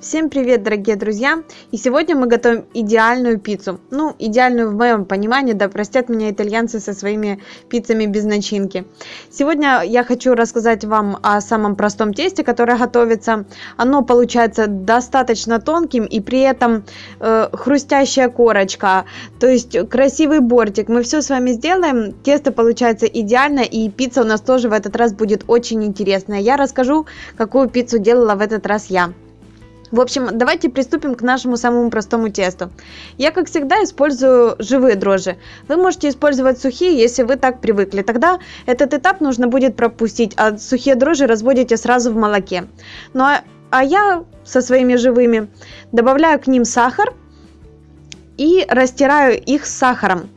Всем привет, дорогие друзья! И сегодня мы готовим идеальную пиццу. Ну, идеальную в моем понимании, да простят меня итальянцы со своими пиццами без начинки. Сегодня я хочу рассказать вам о самом простом тесте, которое готовится. Оно получается достаточно тонким и при этом э, хрустящая корочка, то есть красивый бортик. Мы все с вами сделаем, тесто получается идеально и пицца у нас тоже в этот раз будет очень интересная. Я расскажу, какую пиццу делала в этот раз я. В общем, давайте приступим к нашему самому простому тесту. Я, как всегда, использую живые дрожжи. Вы можете использовать сухие, если вы так привыкли. Тогда этот этап нужно будет пропустить, а сухие дрожжи разводите сразу в молоке. Ну а, а я со своими живыми добавляю к ним сахар и растираю их с сахаром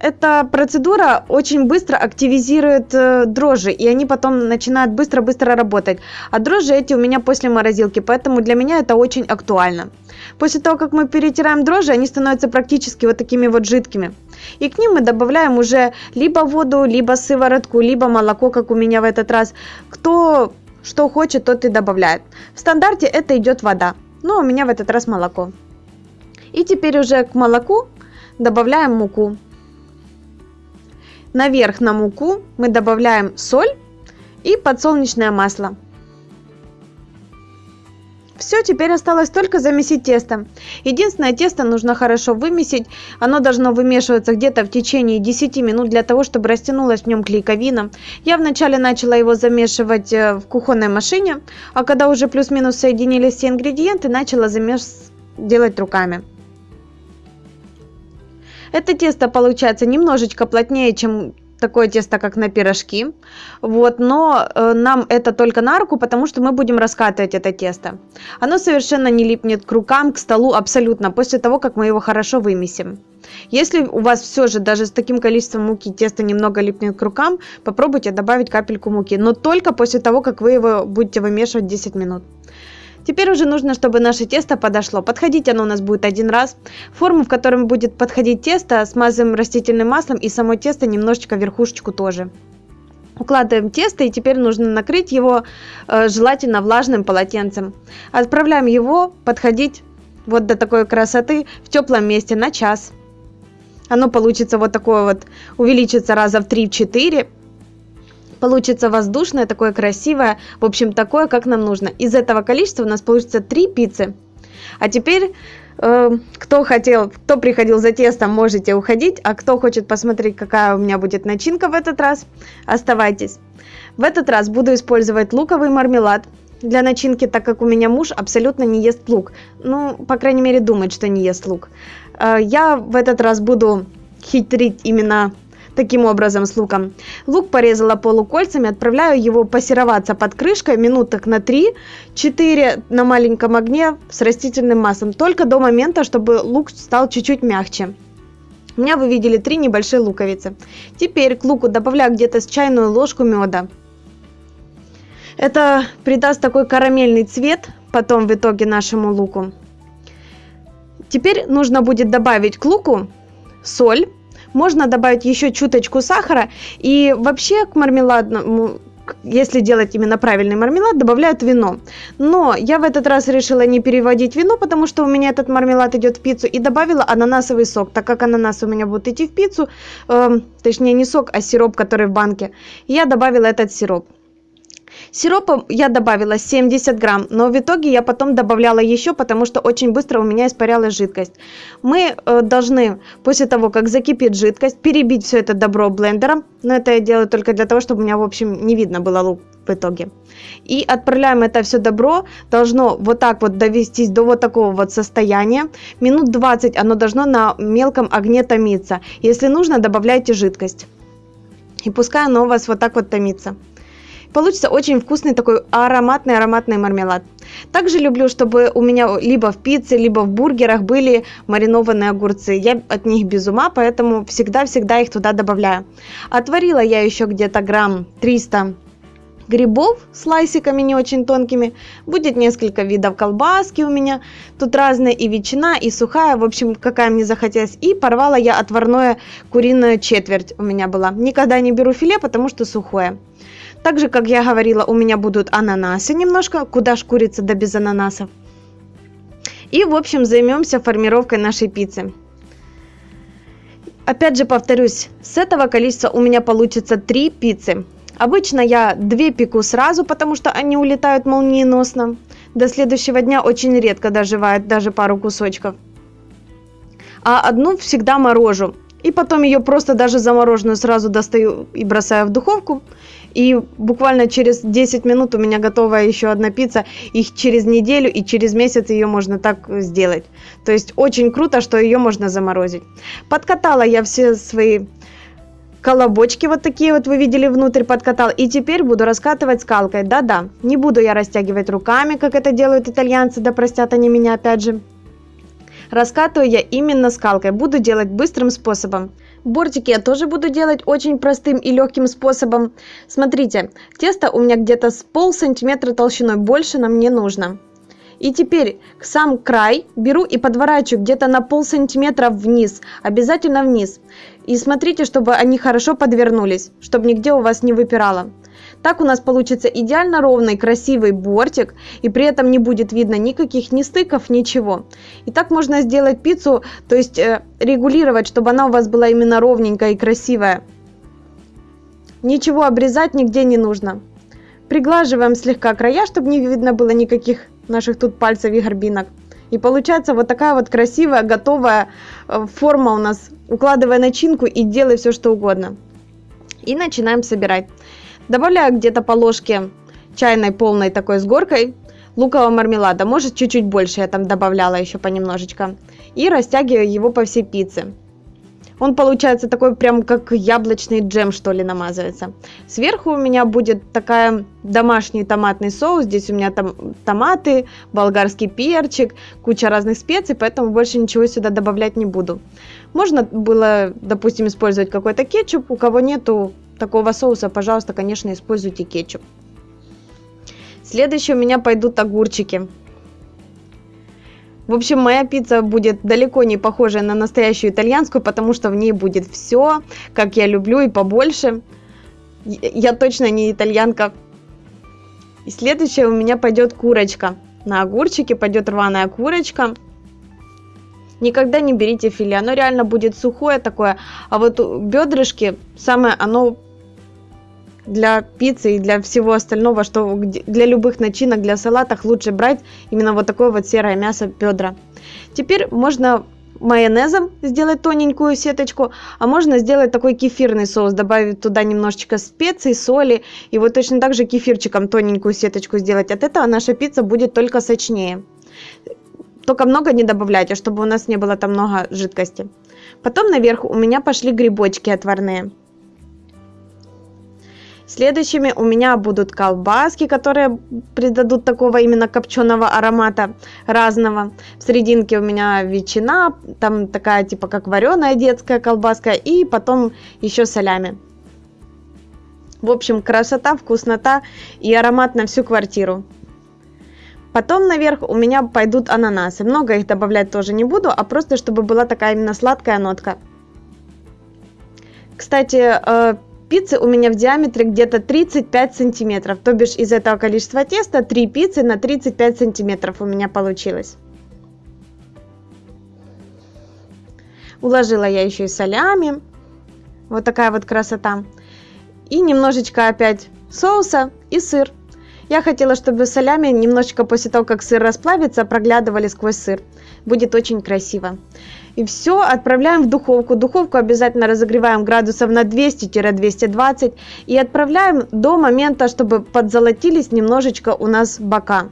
эта процедура очень быстро активизирует э, дрожжи, и они потом начинают быстро-быстро работать. А дрожжи эти у меня после морозилки, поэтому для меня это очень актуально. После того, как мы перетираем дрожжи, они становятся практически вот такими вот жидкими. И к ним мы добавляем уже либо воду, либо сыворотку, либо молоко, как у меня в этот раз. Кто что хочет, тот и добавляет. В стандарте это идет вода, но у меня в этот раз молоко. И теперь уже к молоку добавляем муку. Наверх на муку мы добавляем соль и подсолнечное масло. Все, теперь осталось только замесить тесто. Единственное, тесто нужно хорошо вымесить. Оно должно вымешиваться где-то в течение 10 минут для того, чтобы растянулась в нем клейковина. Я вначале начала его замешивать э, в кухонной машине, а когда уже плюс-минус соединились все ингредиенты, начала замес делать руками. Это тесто получается немножечко плотнее, чем такое тесто, как на пирожки. Вот, но э, нам это только на руку, потому что мы будем раскатывать это тесто. Оно совершенно не липнет к рукам, к столу абсолютно, после того, как мы его хорошо вымесим. Если у вас все же даже с таким количеством муки тесто немного липнет к рукам, попробуйте добавить капельку муки, но только после того, как вы его будете вымешивать 10 минут. Теперь уже нужно, чтобы наше тесто подошло. Подходить оно у нас будет один раз. Форму, в котором будет подходить тесто, смазываем растительным маслом и само тесто немножечко верхушечку тоже. Укладываем тесто и теперь нужно накрыть его э, желательно влажным полотенцем. Отправляем его подходить вот до такой красоты в теплом месте на час. Оно получится вот такое вот, увеличится раза в 3-4 получится воздушное, такое красивое, в общем, такое, как нам нужно. Из этого количества у нас получится 3 пиццы. А теперь, э, кто хотел, кто приходил за тестом, можете уходить, а кто хочет посмотреть, какая у меня будет начинка в этот раз, оставайтесь. В этот раз буду использовать луковый мармелад для начинки, так как у меня муж абсолютно не ест лук. Ну, по крайней мере, думает, что не ест лук. Э, я в этот раз буду хитрить именно таким образом с луком. Лук порезала полукольцами, отправляю его пассероваться под крышкой минуток на 3-4 на маленьком огне с растительным маслом, только до момента, чтобы лук стал чуть-чуть мягче. У меня вы видели три небольшие луковицы. Теперь к луку добавляю где-то с чайную ложку меда. Это придаст такой карамельный цвет потом в итоге нашему луку. Теперь нужно будет добавить к луку соль можно добавить еще чуточку сахара. И вообще к мармеладному если делать именно правильный мармелад, добавляют вино. Но я в этот раз решила не переводить вино, потому что у меня этот мармелад идет в пиццу, и добавила ананасовый сок, так как ананас у меня будет идти в пиццу, э, точнее не сок, а сироп, который в банке. Я добавила этот сироп. Сиропа я добавила 70 грамм, но в итоге я потом добавляла еще, потому что очень быстро у меня испарялась жидкость. Мы э, должны после того, как закипит жидкость, перебить все это добро блендером. Но это я делаю только для того, чтобы у меня, в общем, не видно было лук в итоге. И отправляем это все добро, должно вот так вот довестись до вот такого вот состояния. Минут 20 оно должно на мелком огне томиться. Если нужно, добавляйте жидкость. И пускай оно у вас вот так вот томится. Получится очень вкусный такой ароматный-ароматный мармелад. Также люблю, чтобы у меня либо в пицце, либо в бургерах были маринованные огурцы. Я от них без ума, поэтому всегда-всегда их туда добавляю. Отварила я еще где-то грамм 300 грибов с лайсиками не очень тонкими. Будет несколько видов колбаски у меня. Тут разные и ветчина, и сухая. В общем, какая мне захотелось. И порвала я отварное куриное четверть у меня была. Никогда не беру филе, потому что сухое. Также, как я говорила, у меня будут ананасы немножко. Куда ж курица да без ананасов. И, в общем, займемся формировкой нашей пиццы. Опять же повторюсь, с этого количества у меня получится 3 пиццы. Обычно я 2 пеку сразу, потому что они улетают молниеносно. До следующего дня очень редко доживают даже пару кусочков. А одну всегда морожу. И потом ее просто даже замороженную сразу достаю и бросаю в духовку. И буквально через 10 минут у меня готова еще одна пицца. Их через неделю и через месяц ее можно так сделать. То есть очень круто, что ее можно заморозить. Подкатала я все свои колобочки вот такие вот вы видели внутрь подкатал. И теперь буду раскатывать скалкой. Да-да, не буду я растягивать руками, как это делают итальянцы, да простят они меня опять же. Раскатываю я именно скалкой, буду делать быстрым способом. Бортики я тоже буду делать очень простым и легким способом. Смотрите, тесто у меня где-то с пол сантиметра толщиной, больше нам не нужно. И теперь к сам край беру и подворачиваю где-то на пол сантиметра вниз, обязательно вниз. И смотрите, чтобы они хорошо подвернулись, чтобы нигде у вас не выпирало. Так у нас получится идеально ровный, красивый бортик, и при этом не будет видно никаких ни стыков, ничего. И так можно сделать пиццу, то есть э, регулировать, чтобы она у вас была именно ровненькая и красивая. Ничего обрезать нигде не нужно. Приглаживаем слегка края, чтобы не видно было никаких наших тут пальцев и горбинок. И получается вот такая вот красивая, готовая э, форма у нас. Укладывая начинку и делай все, что угодно. И начинаем собирать. Добавляю где-то по ложке чайной полной такой с горкой лукового мармелада. Может чуть-чуть больше я там добавляла еще понемножечко. И растягиваю его по всей пицце. Он получается такой прям как яблочный джем что ли намазывается. Сверху у меня будет такая домашний томатный соус. Здесь у меня там томаты, болгарский перчик, куча разных специй, поэтому больше ничего сюда добавлять не буду. Можно было, допустим, использовать какой-то кетчуп. У кого нету такого соуса, пожалуйста, конечно, используйте кетчуп. Следующие у меня пойдут огурчики. В общем, моя пицца будет далеко не похожа на настоящую итальянскую, потому что в ней будет все, как я люблю и побольше. Я точно не итальянка. И следующее у меня пойдет курочка. На огурчике пойдет рваная курочка. Никогда не берите филе, оно реально будет сухое такое. А вот бедрышки, самое оно для пиццы и для всего остального, что для любых начинок, для салатов лучше брать именно вот такое вот серое мясо бедра. Теперь можно майонезом сделать тоненькую сеточку, а можно сделать такой кефирный соус, добавить туда немножечко специй, соли, и вот точно так же кефирчиком тоненькую сеточку сделать. От этого наша пицца будет только сочнее. Только много не добавляйте, чтобы у нас не было там много жидкости. Потом наверх у меня пошли грибочки отварные. Следующими у меня будут колбаски, которые придадут такого именно копченого аромата разного. В серединке у меня ветчина, там такая типа как вареная детская колбаска и потом еще солями. В общем, красота, вкуснота и аромат на всю квартиру. Потом наверх у меня пойдут ананасы. Много их добавлять тоже не буду, а просто чтобы была такая именно сладкая нотка. Кстати, э, пиццы у меня в диаметре где-то 35 сантиметров. То бишь из этого количества теста 3 пиццы на 35 сантиметров у меня получилось. Уложила я еще и солями. Вот такая вот красота. И немножечко опять соуса и сыр. Я хотела, чтобы солями немножечко после того, как сыр расплавится, проглядывали сквозь сыр. Будет очень красиво. И все отправляем в духовку. Духовку обязательно разогреваем градусов на 200-220 и отправляем до момента, чтобы подзолотились немножечко у нас бока.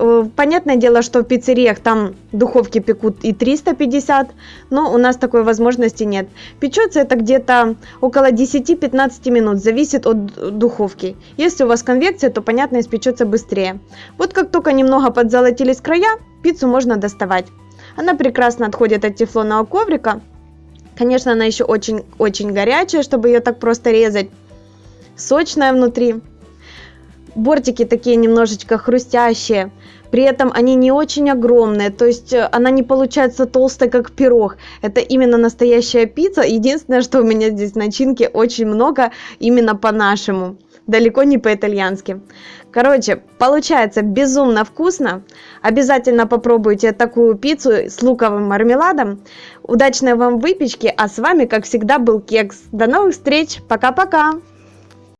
Э, понятное дело, что в пиццериях там духовки пекут и 350, но у нас такой возможности нет. Печется это где-то около 10-15 минут, зависит от духовки. Если у вас конвекция, то понятно испечется быстрее. Вот как только немного подзолотились края, пиццу можно доставать. Она прекрасно отходит от тефлонового коврика. Конечно, она еще очень-очень горячая, чтобы ее так просто резать. Сочная внутри бортики такие немножечко хрустящие. При этом они не очень огромные, то есть э, она не получается толстой, как пирог. Это именно настоящая пицца. Единственное, что у меня здесь начинки очень много, именно по-нашему. Далеко не по-итальянски. Короче, получается безумно вкусно. Обязательно попробуйте такую пиццу с луковым мармеладом. Удачной вам выпечки, а с вами, как всегда, был Кекс. До новых встреч, пока-пока!